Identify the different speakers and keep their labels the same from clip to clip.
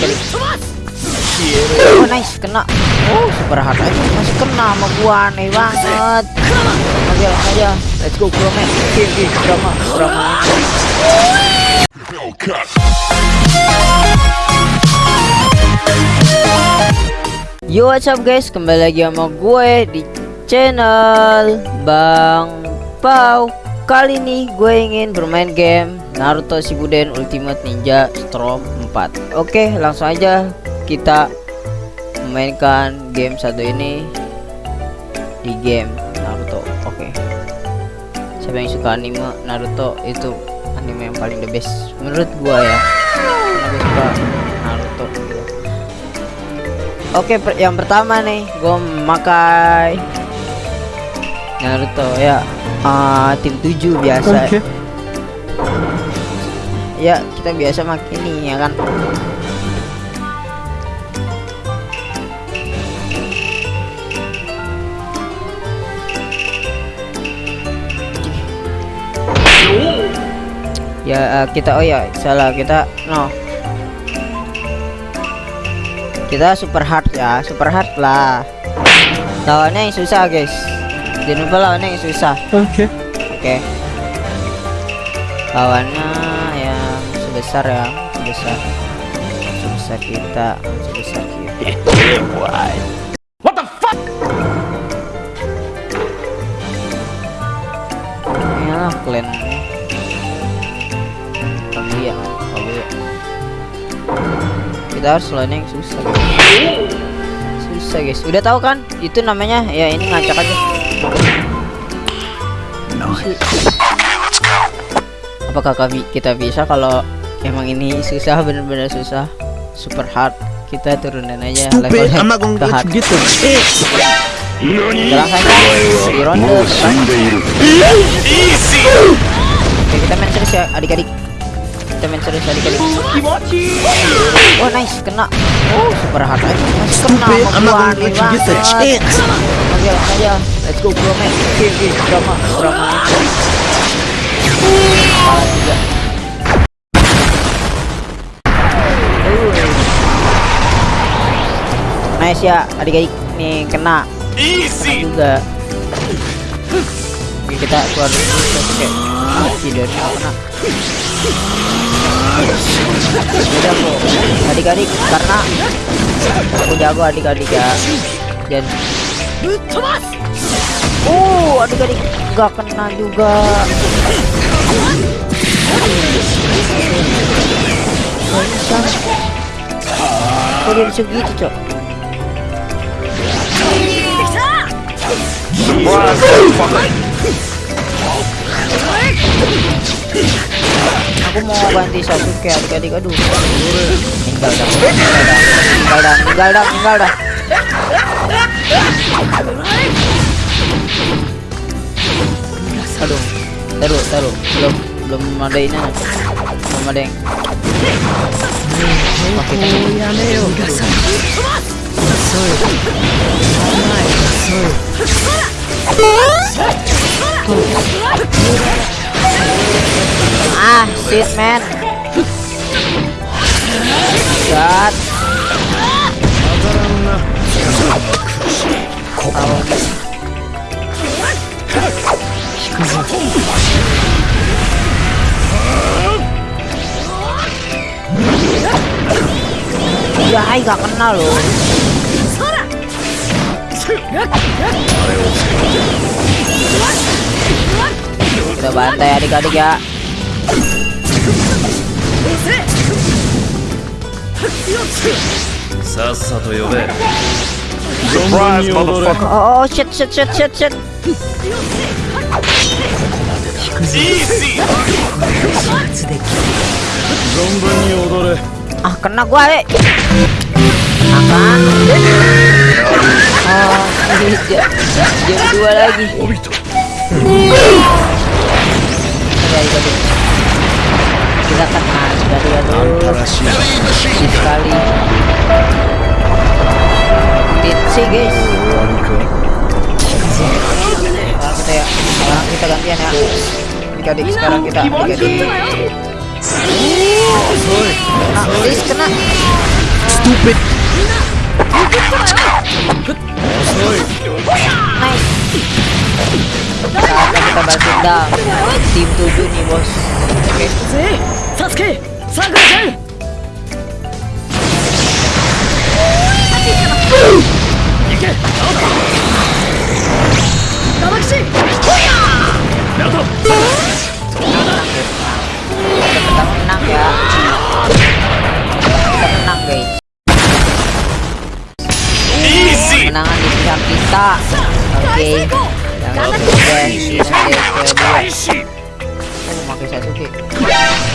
Speaker 1: adik-adik oh nice. Kena. Oh super hard aja masih kena sama gua. Aneh banget. Aja aja let's go bro man. Oke oke. Drama drama. Yo what's up guys? Kembali lagi sama gue di channel Bang Pau. Kali ini gue ingin bermain game Naruto Shippuden Ultimate Ninja Storm 4 Oke langsung aja kita memainkan game satu ini Di game Naruto. Oke. Siapa yang suka anime Naruto itu anime yang paling the best Menurut gue ya. Karena suka Naruto. Oke, per yang pertama nih, gue memakai Naruto ya, uh, tim 7 biasa.
Speaker 2: Oke.
Speaker 1: Ya, kita biasa makin ini ya kan. Ya, uh, kita oh ya, salah kita no. Kita super hard ya super hard lah. Lawannya yang susah guys. Jangan lupa lawannya yang susah.
Speaker 2: Oke.
Speaker 1: oke. Lawannya yang sebesar ya sebesar sebesar kita sebesar kita.
Speaker 2: What the fuck?
Speaker 1: ya kalian Kaguya Kaguya kita harus lawannya yang susah. Guys. susah guys. Udah tahu kan? Itu namanya ya ini ngacak aja. Apakah kami kita bisa kalau emang ini susah bener-bener susah. Super hard. Kita turunin aja
Speaker 2: gonna
Speaker 1: ke hard.
Speaker 2: them. Eh,
Speaker 1: di ronde. Oke, kita main serius ya adik-adik. Kita main serius adik-adik. Oh nice. Kena. Oh super hard aja. Masih kena. Sama gua
Speaker 2: chance.
Speaker 1: aja aja. Let's go bro man. Oke oke. Drama drama nice ya adik-adik nih kena. Easy. Juga. Oke, kita keluar dulu. Oke mati dari kena. Udah bro adik-adik karena aku jago adik-adik ya. Dan Oh, adik-adik nggak kena juga. Kok dia bisa gitu, Cok? Aku mau ganti Sasuke adik-adik aduh. Tinggal dah, tinggal dah, tinggal dah, tinggal dah. Aduh, taruh, taruh, belum, belum ada ini, belum ada yang. Oke, Ah, shit man. God. Ya, gak kena loh. Kita bantai adik-adik ya.
Speaker 2: さっ
Speaker 1: さと呼べサおーシェッシェッシェッシェッシェッ
Speaker 2: 存分に踊れ
Speaker 1: あ、kena gua, eh. Apaan? Oh, iya. Jam 2 lagi. Kita kena sekali aduh. Sedih sekali. Ditsi guys. Sekarang kita ya. Sekarang kita gantian ya. Adik-adik sekarang kita adik-adik. Ah, please kena.
Speaker 3: Stupid.
Speaker 1: Nice. Saatnya kita balas dendam. Tim 7 nih bos. Oke.
Speaker 4: 助けサクラん。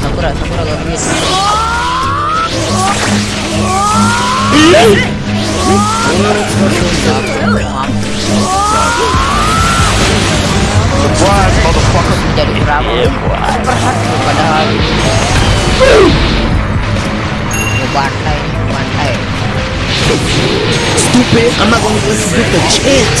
Speaker 1: 사쿠라
Speaker 2: 사쿠라가
Speaker 1: 위에 있어. Gangguin.
Speaker 2: Surprise, motherfucker.
Speaker 1: Jadi berapa? Perhati padahal. Gue bantai, bantai.
Speaker 3: Stupid. I'm not gonna let you get the chance.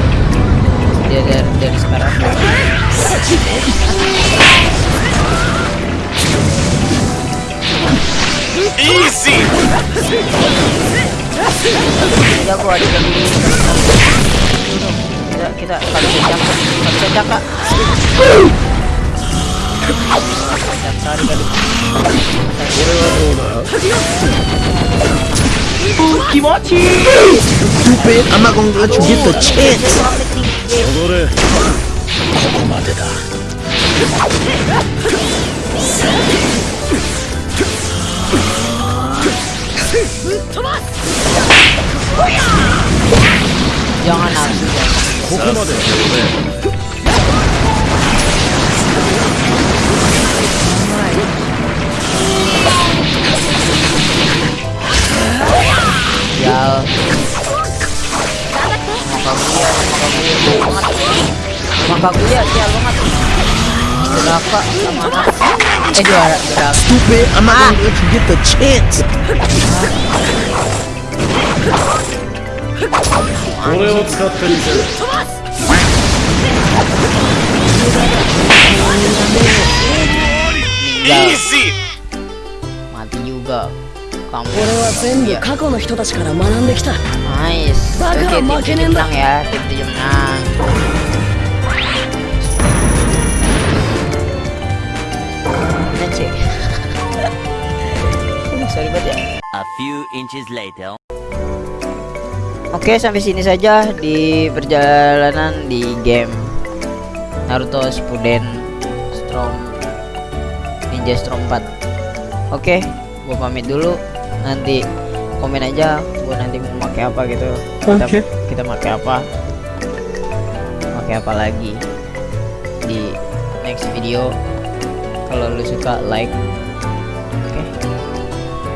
Speaker 1: Dia dari, dari sekarang
Speaker 2: Easy.
Speaker 1: jago ada lagi kita kita kalau bisa jangka kalau bisa jangka jangka di kali
Speaker 3: Stupid. I'm not gonna let you get the chance.
Speaker 5: 踊れ。ここまでだ。
Speaker 1: こて
Speaker 5: ぶっ飛ばす。ほや
Speaker 1: ここまで。maka gue maka gue banget maka gue sial banget Duraka sama anak eh juara Duraka
Speaker 3: Stupid. I'm not gonna let you get the chance.
Speaker 5: 俺を使ってみせる
Speaker 1: meninggal
Speaker 2: Easy.
Speaker 1: mati juga kamu
Speaker 4: 俺は全部
Speaker 1: Iya.
Speaker 4: 過去の人たちから学んできた
Speaker 1: nice
Speaker 4: Bakal
Speaker 1: oke tim
Speaker 4: makin
Speaker 1: tujuh
Speaker 4: enak.
Speaker 1: menang ya tim tujuh menang
Speaker 6: A few inches later.
Speaker 1: Oke, sampai sini saja di perjalanan di game Naruto Shippuden Storm Ninja Storm 4. Oke, gua pamit dulu. Nanti komen aja gua nanti mau pakai apa gitu. Kita
Speaker 3: Oke.
Speaker 1: kita pakai apa? Pakai apa lagi di next video. Kalau lu suka like.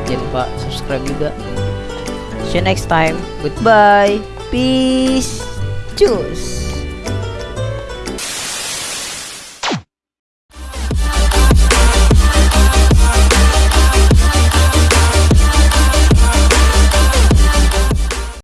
Speaker 1: Jangan lupa subscribe juga. See you next time. Goodbye. Peace. Cus.